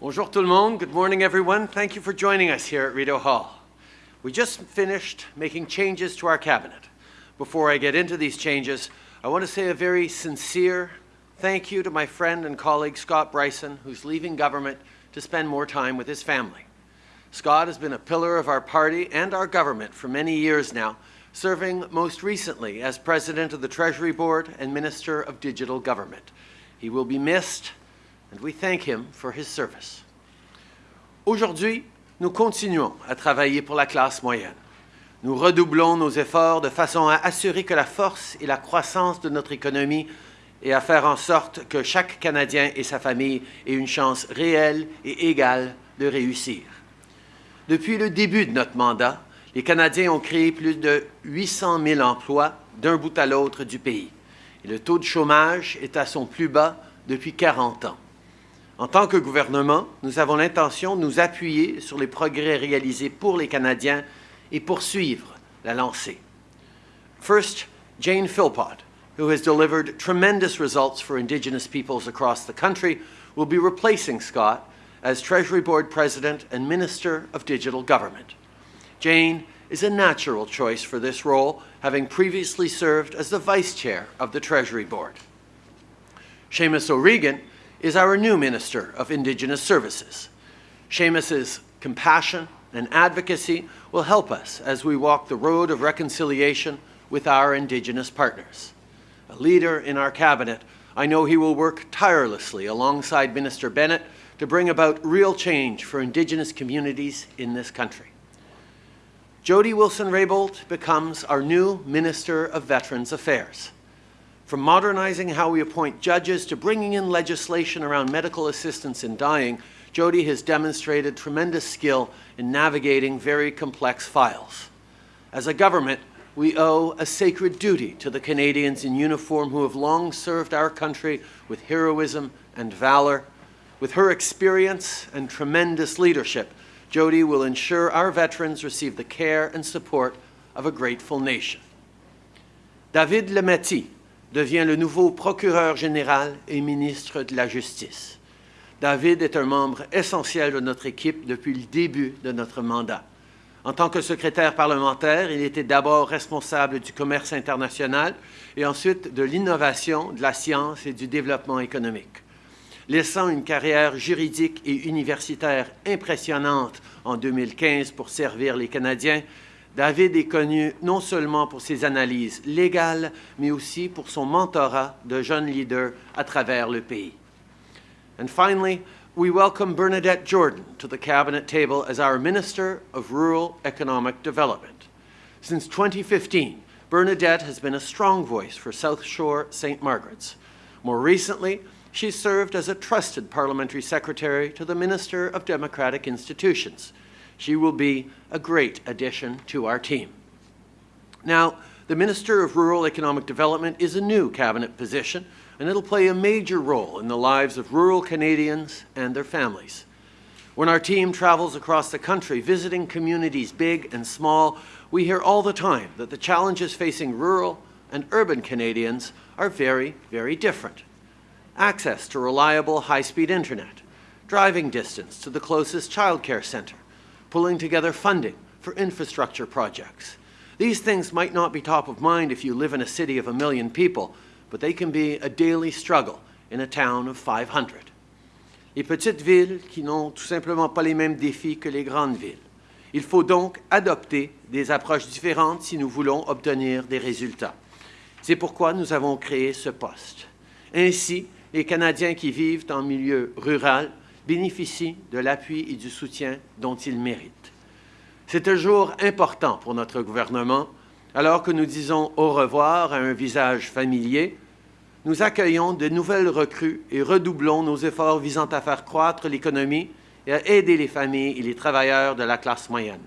Bonjour tout le monde. Good morning, everyone. Thank you for joining us here at Rideau Hall. We just finished making changes to our cabinet. Before I get into these changes, I want to say a very sincere thank you to my friend and colleague Scott Brison, who's leaving government to spend more time with his family. Scott has been a pillar of our party and our government for many years now, serving most recently as President of the Treasury Board and Minister of Digital Government. He will be missed, and we thank him for his service. Aujourd'hui, nous continuons à travailler pour la classe moyenne. Nous redoublons nos efforts de façon à assurer que la force et la croissance de notre économie et à faire en sorte que chaque Canadien et sa famille aient une chance réelle et égale de réussir. Depuis le début de notre mandat, les Canadiens ont créé plus de 800 000 emplois d'un bout à l'autre du pays. Et le taux de chômage est à son plus bas depuis 40 ans. En tant que gouvernement, nous avons l'intention de nous appuyer sur les progrès réalisés pour les Canadiens et poursuivre la lancée. First, Jane Philpott, who has delivered tremendous results for Indigenous peoples across the country, will be replacing Scott as Treasury Board President and Minister of Digital Government. Jane is a natural choice for this role, having previously served as the Vice Chair of the Treasury Board. Seamus O'Regan is our new Minister of Indigenous Services. Seamus's compassion and advocacy will help us as we walk the road of reconciliation with our Indigenous partners. A leader in our cabinet, I know he will work tirelessly alongside Minister Bennett to bring about real change for Indigenous communities in this country. Jody Wilson-Raybould becomes our new Minister of Veterans Affairs. From modernizing how we appoint judges to bringing in legislation around medical assistance in dying, Jody has demonstrated tremendous skill in navigating very complex files. As a government, we owe a sacred duty to the Canadians in uniform who have long served our country with heroism and valor with her experience and tremendous leadership, Jody will ensure our veterans receive the care and support of a grateful nation. David Lametti devient le nouveau procureur général et ministre de la Justice. David est un membre essentiel de notre équipe depuis le début de notre mandat. En tant que secrétaire parlementaire, il était d'abord responsable du commerce international et ensuite de l'innovation, de la science et du développement économique. Laissant une carrière juridique et universitaire impressionnante en 2015 pour servir les Canadiens, David est connu non seulement pour ses analyses légales, mais aussi pour son mentorat de jeunes leaders à travers le pays. And finally, we welcome Bernadette Jordan to the cabinet table as our Minister of Rural Economic Development. Since 2015, Bernadette has been a strong voice for South Shore St. Margaret's. More recently, she served as a trusted parliamentary secretary to the Minister of Democratic Institutions. She will be a great addition to our team. Now, the Minister of Rural Economic Development is a new cabinet position, and it'll play a major role in the lives of rural Canadians and their families. When our team travels across the country visiting communities big and small, we hear all the time that the challenges facing rural and urban Canadians are very, very different access to reliable high-speed internet, driving distance to the closest childcare center, pulling together funding for infrastructure projects. These things might not be top of mind if you live in a city of a million people, but they can be a daily struggle in a town of 500. Les petites villes qui n'ont tout simplement pas les mêmes défis que les grandes villes. Il faut donc adopter des approches différentes si nous voulons obtenir des résultats. C'est pourquoi nous avons créé ce poste. Ainsi, les Canadiens qui vivent en milieu rural bénéficient de l'appui et du soutien dont ils méritent. C'est un jour important pour notre gouvernement. Alors que nous disons au revoir à un visage familier, nous accueillons de nouvelles recrues et redoublons nos efforts visant à faire croître l'économie et à aider les familles et les travailleurs de la classe moyenne.